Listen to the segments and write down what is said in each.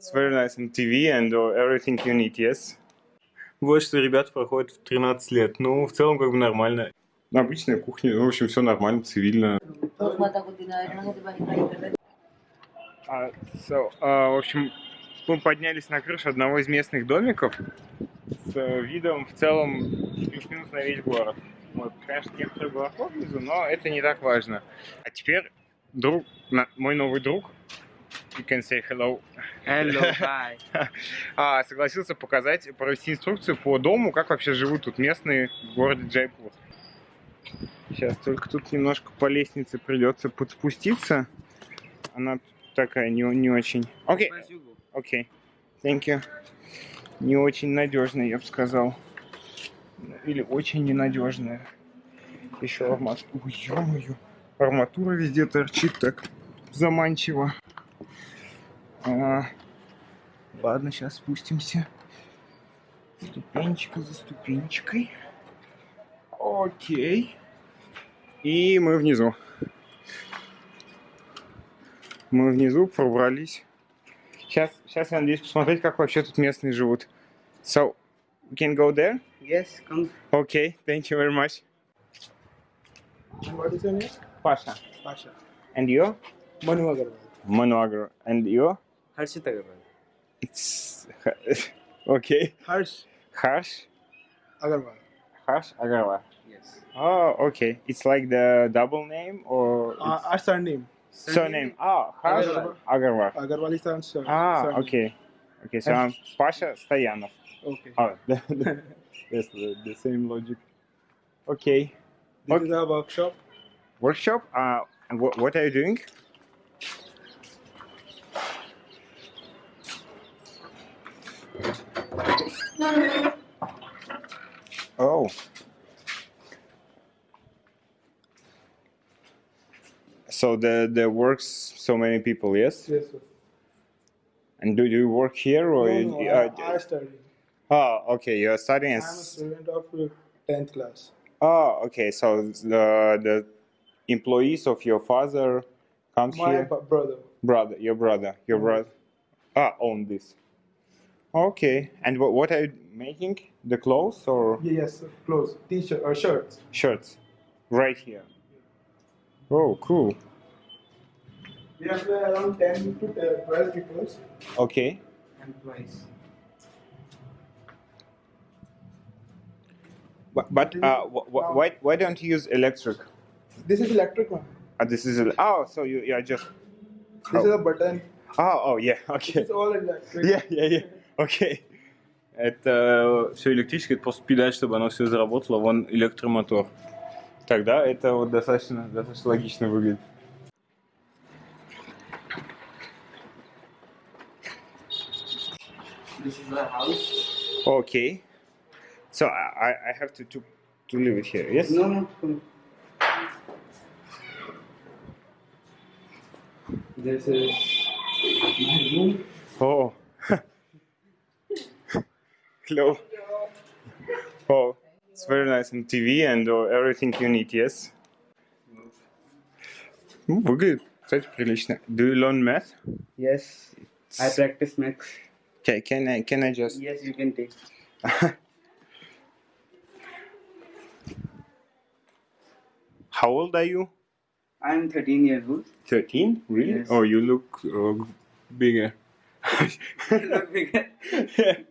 It's very nice on TV and uh, everything you need, yes? Вот что ребята проходят в 13 лет. Ну, в целом, как бы нормально. Обычная кухня, ну, в общем, все нормально, цивильно. А, so, а, в общем, мы поднялись на крышу одного из местных домиков с э, видом в целом плюс-минус на весь город. Вот, конечно, некоторые глубоко внизу, но это не так важно. А теперь друг, на- мой новый друг, you can say hello, Hello, hi. а, согласился показать, провести инструкцию по дому, как вообще живут тут местные в городе Джайпур. Сейчас только тут немножко по лестнице придется подспуститься. Она такая не, не очень. Окей, go. окей. Thank you. Не очень надежная, я бы сказал. Или очень ненадежная. Еще арматура. Ой, ё-моё. Арматура везде торчит так заманчиво. А, ладно, сейчас спустимся. Ступенечка за ступенечкой. Окей. И мы внизу. Мы внизу пробрались. Сейчас, сейчас я надеюсь посмотреть, как вообще тут местные живут. So, we can go there? Yes, come. Okay, thank you very much. What is your name? Pasha. Pasha. And you? Manu Agarwal. Manu Agro. And you? Harshit Agarwal. It's okay. Harsh Harsh. Agarwal. Harsh Agarwal. Yes. Oh, okay. It's like the double name or Uh, our surname. surname? Oh, Harsh Agarwal. Agarwal. Agarwal is our sur- Ah, surname. okay. Okay, so I'm Pasha Stoyanov. Okay. Oh, that's the, the same logic. Okay. This is our workshop. Workshop. Uh, and what, what are you doing? Oh. So the there works so many people, yes? Yes, sir. And do you work here or? No, you- no, uh, I, I study. oh, okay. You're studying. I'm a student of 10th class. Oh, okay. So the the employees of your father comes My here. b- brother. Brother, your brother, your Mhm. brother. Ah, own this. Okay. And what what are you making? The clothes or Yeah, yes, clothes, t-shirt or shirts. shirts? Right here. Oh, cool. We have uh, around 10 to 12 people. Okay. Employees. But, but uh, wh- wh- why why don't you use electric? This is electric one. Uh, this is oh, so you you are just This Oh. is a button. oh oh yeah okay. It's all electric. Yeah, yeah, yeah. Окей. Это все электрическое, это просто педаль, чтобы оно все заработало, вон электромотор. Тогда это вот достаточно, достаточно логично выглядит. This is our house. Окей. So I, I have to, to, to leave it here, yes? No, no. Come. This is my room. Oh. Hello. Oh, it's very nice on TV and uh, everything you need, yes? Ну, выглядит, кстати, прилично. Do you learn math? Yes. I practice maths. Okay, can I, can I just... Yes, you can take. How old are you? I'm 13 years old. 13? Really? Yes. Oh, you look uh, bigger. Look bigger.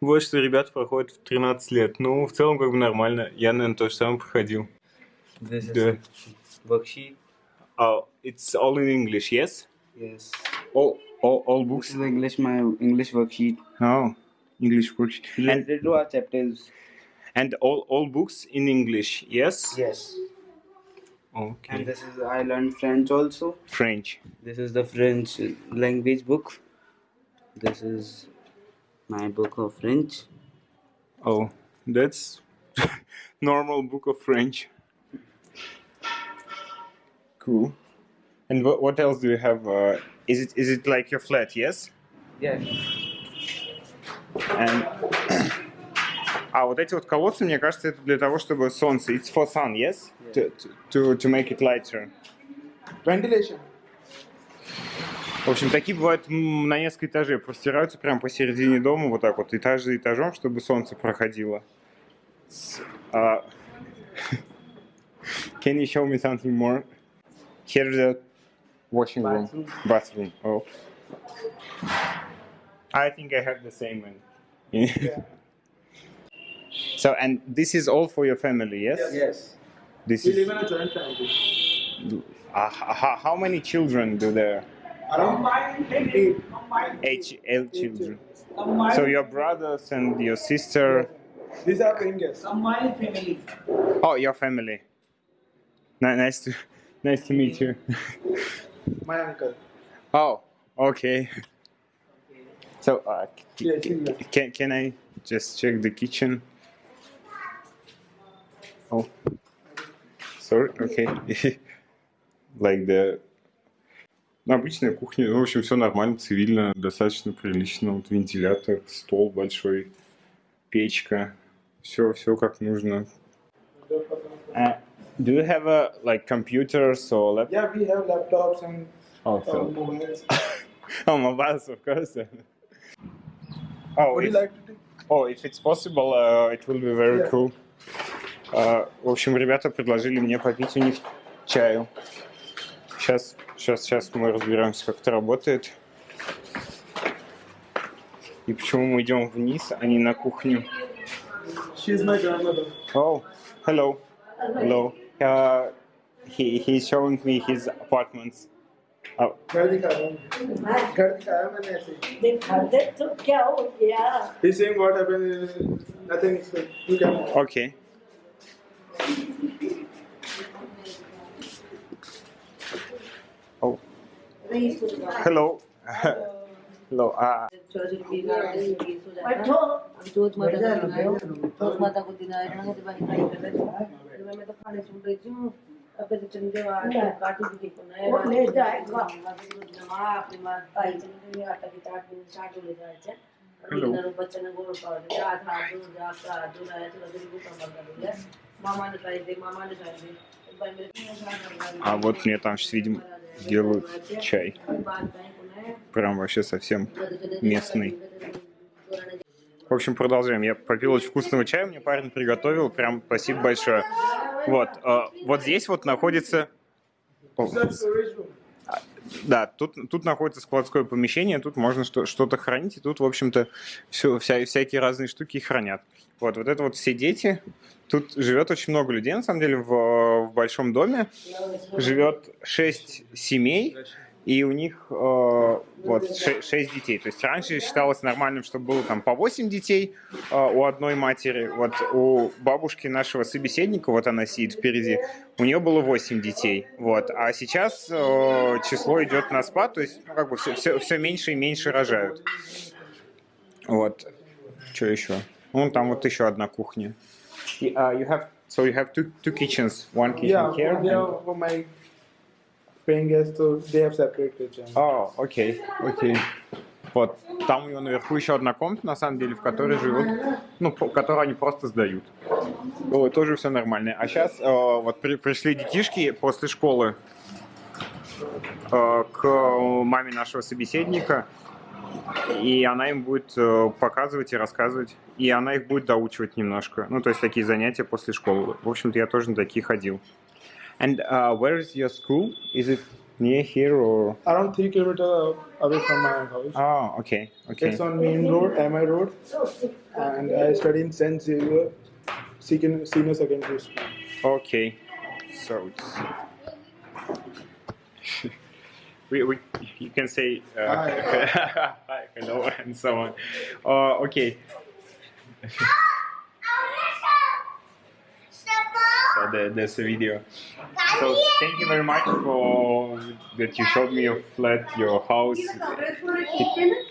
Вот что ребята проходят в 13 лет. Ну, в целом, как бы нормально. Я, наверное, то же самое проходил. This Да. worksheet. Oh, it's all in English, yes? Yes. All, all, all This books? is English, my English worksheet. Oh, English books. And, to our chapters. and all, all books in English, yes? Yes. Okay. And this is I learned French also. French. This is the French language book. This is my book of French. Oh, that's normal book of French. Cool. And what, what else do you have? Uh, is it is it like your flat? Yes. Yes. And а вот эти вот колодцы, мне кажется, это для того, чтобы солнце. It's for sun, yes? To, to, to make it lighter. Ventilation. В общем, такие бывают на несколько этажей, простираются прямо посередине дома, вот так вот, этаж за этажом, чтобы солнце проходило. А, Can you show me something more? Here's the washing room. Bathroom. Oh. I think I have the same one. so, and this is all for your family, yes? Yes. This We is. live in a joint family. Uh, how many children do there? Around eight. Eight, eight children. So your brothers and your sister. These are paying guests. Combined family. Oh, your family. Nice to, nice to meet you. My uncle. Oh, okay. So, uh, c- Yes, c- yes. can can I just check the kitchen? Oh, sorry. Okay. like the. Обычная кухня, ну, в общем, все нормально, цивильно, достаточно прилично. Вот вентилятор, стол большой, печка, все, все как нужно. Uh, do you have a like computers or laptop? Yeah, we have laptops and Oh, uh, so. mobiles. Oh, mobiles, of course. Oh, Would you if, like to take? oh, if it's possible, uh, it will be very Yeah. cool. Uh, в общем, ребята предложили мне попить у них чаю. Сейчас, сейчас, сейчас мы разберемся, как это работает. И почему мы идем вниз, а не на кухню. She's my grandmother. Oh, hello. Hello. Uh, he, he's showing me his apartments. Oh. He's saying what happened, nothing, you can... Okay. hello. hello. Uh, बैठो जोत माता को दिन आया जोत माता को दिन आया ना तो बारी खाई कर रहे थे मैं मैं तो खाने सुन रही थी हूँ अब तो चंदे वाला काटू की को नया वो ले जाएगा। माँ अपनी माँ ताई चंदे में आटा की चाट में चाट ले जाए थे Hello. अभी बच्चे ने गोल पाव दे आधा दो जाता दो आया तो लगे को काम कर दिया मामा ने खाई दे मामा ने खाई दे एक बार मेरे а вот мне там сейчас, видимо, делают чай. Прям вообще совсем местный. В общем, продолжаем. Я попил очень вкусного чая, мне парень приготовил. Прям спасибо большое. Вот, э, вот здесь вот находится... О. Да, тут, тут находится складское помещение, тут можно что- что-то хранить, и тут, в общем-то, все, вся, всякие разные штуки хранят. Вот, вот это вот все дети. Тут живет очень много людей, на самом деле, в, в большом доме. Живет шесть семей, и у них э, вот ше- шесть детей. То есть раньше считалось нормальным, чтобы было там по 8 детей э, у одной матери. Вот у бабушки нашего собеседника, вот она сидит впереди, у нее было 8 детей. Вот. А сейчас э, число идет на спад, то есть ну, как бы все, все, все меньше и меньше рожают. Вот. Что еще? Вон там вот еще одна кухня. А, you have, so you have two, two kitchens, one kitchen Yeah, here. and- my paying guests, so they have separate. О, окей, окей. Вот, там у него наверху еще одна комната, на самом деле, в которой живут, ну, которую они просто сдают. Вот, тоже все нормально. А сейчас вот при- пришли детишки после школы э, к маме нашего собеседника, и она им будет э, показывать и рассказывать, и она их будет доучивать немножко. Ну, то есть такие занятия после школы. В общем-то, я тоже на такие ходил. And uh, where is your school? Is it near here or? Around three kilometers away from my house. Oh, okay, okay. It's on main road, MI road, and I study in Saint Xavier Senior Secondary School. Okay. So it's we, we you can say uh, hi, hello, and so on. Uh, okay. so there, there's a video. So thank you very much for that you showed me your flat, your house. It,